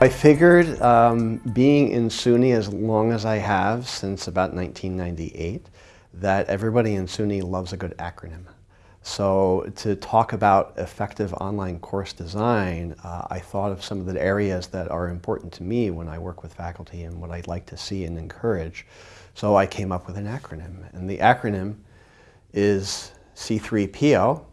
I figured um, being in SUNY as long as I have, since about 1998, that everybody in SUNY loves a good acronym. So to talk about effective online course design, uh, I thought of some of the areas that are important to me when I work with faculty and what I'd like to see and encourage. So I came up with an acronym. And the acronym is C3PO,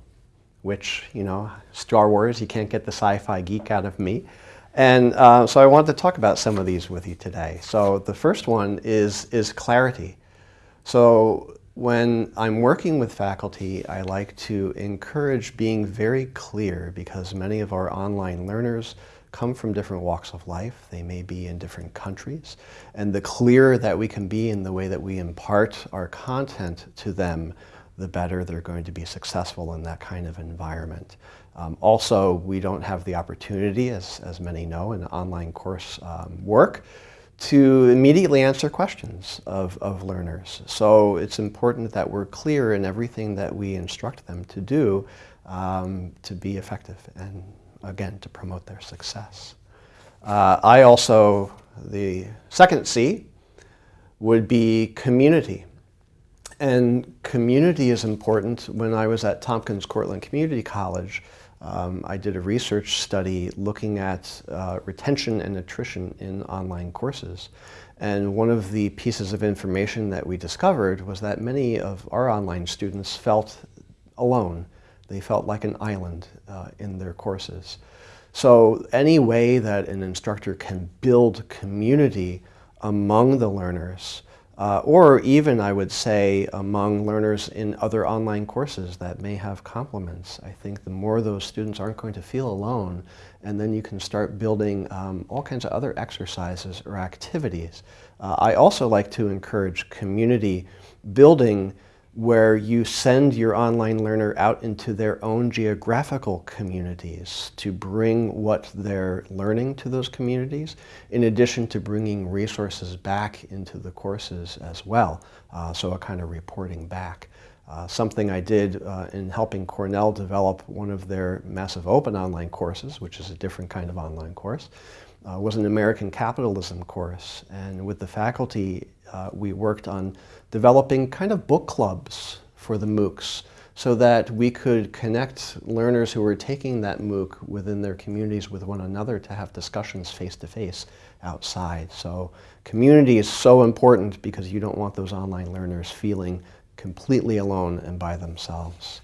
which, you know, Star Wars, you can't get the sci-fi geek out of me. And uh, so I wanted to talk about some of these with you today. So the first one is, is clarity. So when I'm working with faculty, I like to encourage being very clear because many of our online learners come from different walks of life. They may be in different countries. And the clearer that we can be in the way that we impart our content to them, the better they're going to be successful in that kind of environment. Um, also, we don't have the opportunity, as, as many know, in online course um, work, to immediately answer questions of, of learners. So it's important that we're clear in everything that we instruct them to do um, to be effective and, again, to promote their success. Uh, I also, the second C would be community. And community is important. When I was at Tompkins Cortland Community College, um, I did a research study looking at uh, retention and attrition in online courses. And one of the pieces of information that we discovered was that many of our online students felt alone. They felt like an island uh, in their courses. So any way that an instructor can build community among the learners uh, or even, I would say, among learners in other online courses that may have complements. I think the more those students aren't going to feel alone, and then you can start building um, all kinds of other exercises or activities. Uh, I also like to encourage community building where you send your online learner out into their own geographical communities to bring what they're learning to those communities, in addition to bringing resources back into the courses as well. Uh, so a kind of reporting back. Uh, something I did uh, in helping Cornell develop one of their massive open online courses, which is a different kind of online course, uh, was an American capitalism course. And with the faculty, uh, we worked on developing kind of book clubs for the MOOCs so that we could connect learners who were taking that MOOC within their communities with one another to have discussions face-to-face -face outside. So community is so important because you don't want those online learners feeling completely alone and by themselves.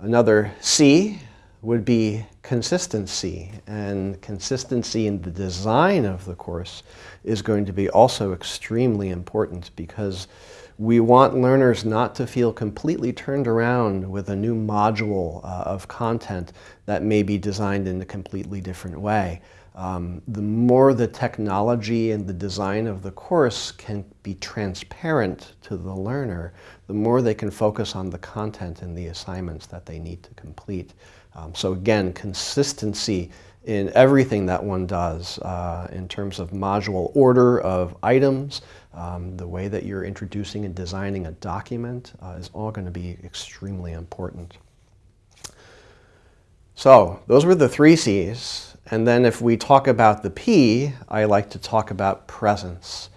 Another C would be consistency. And consistency in the design of the course is going to be also extremely important because we want learners not to feel completely turned around with a new module uh, of content that may be designed in a completely different way. Um, the more the technology and the design of the course can be transparent to the learner, the more they can focus on the content and the assignments that they need to complete. Um, so again, consistency in everything that one does uh, in terms of module order of items, um, the way that you're introducing and designing a document uh, is all going to be extremely important. So those were the three C's. And then if we talk about the P, I like to talk about presence.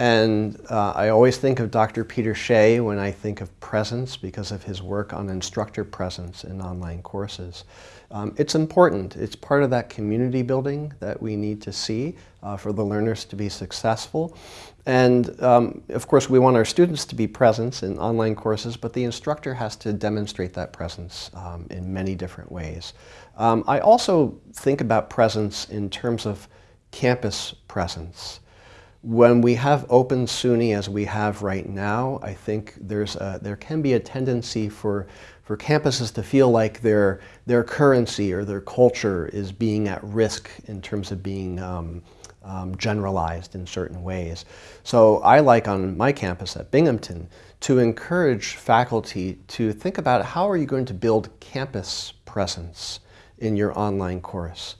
And uh, I always think of Dr. Peter Shea when I think of presence because of his work on instructor presence in online courses. Um, it's important. It's part of that community building that we need to see uh, for the learners to be successful. And um, of course, we want our students to be present in online courses, but the instructor has to demonstrate that presence um, in many different ways. Um, I also think about presence in terms of campus presence. When we have open SUNY as we have right now, I think there's a, there can be a tendency for, for campuses to feel like their, their currency or their culture is being at risk in terms of being um, um, generalized in certain ways. So I like on my campus at Binghamton to encourage faculty to think about how are you going to build campus presence in your online course.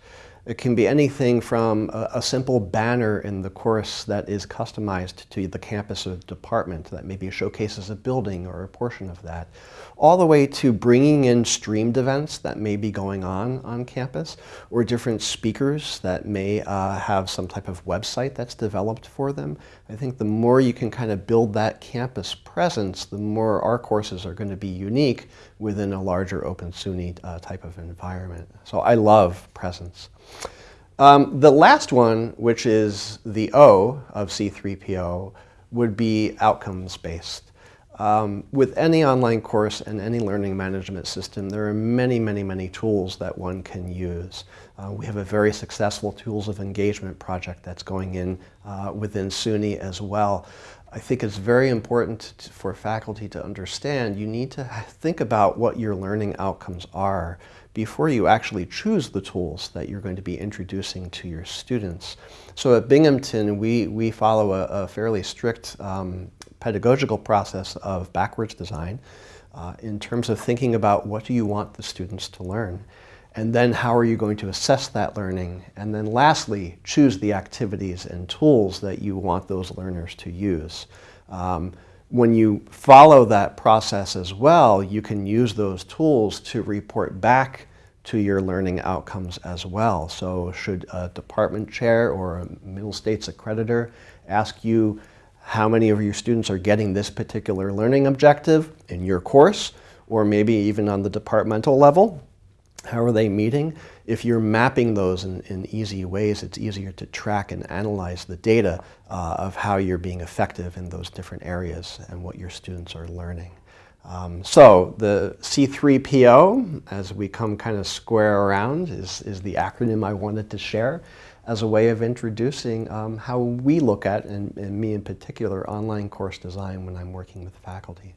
It can be anything from a, a, simple banner in the course that is customized to the campus or department that maybe showcases a building or a portion of that, all the way to bringing in streamed events that may be going on on campus or different speakers that may uh, have some type of website that's developed for them. I think the more you can kind of build that campus presence, the more our courses are going to be unique within a larger Open SUNY uh, type of environment. So I love presence. Um, the last one, which is the O of C3PO, would be outcomes-based. Um, with any online course and any learning management system, there are many, many, many tools that one can use. Uh, we have a very successful Tools of Engagement project that's going in uh, within SUNY as well. I think it's very important to, for faculty to understand you need to think about what your learning outcomes are before you actually choose the tools that you're going to be introducing to your students. So at Binghamton, we, we follow a, a fairly strict um, pedagogical process of backwards design uh, in terms of thinking about what do you want the students to learn and then how are you going to assess that learning and then lastly choose the activities and tools that you want those learners to use. Um, when you follow that process as well, you can use those tools to report back to your learning outcomes as well. So should a department chair or a Middle States accreditor ask you how many of your students are getting this particular learning objective in your course, or maybe even on the departmental level. How are they meeting? If you're mapping those in, in easy ways, it's easier to track and analyze the data uh, of how you're being effective in those different areas and what your students are learning. Um, so the C3PO, as we come kind of square around, is, is the acronym I wanted to share as a way of introducing um, how we look at, and, and me in particular, online course design when I'm working with faculty.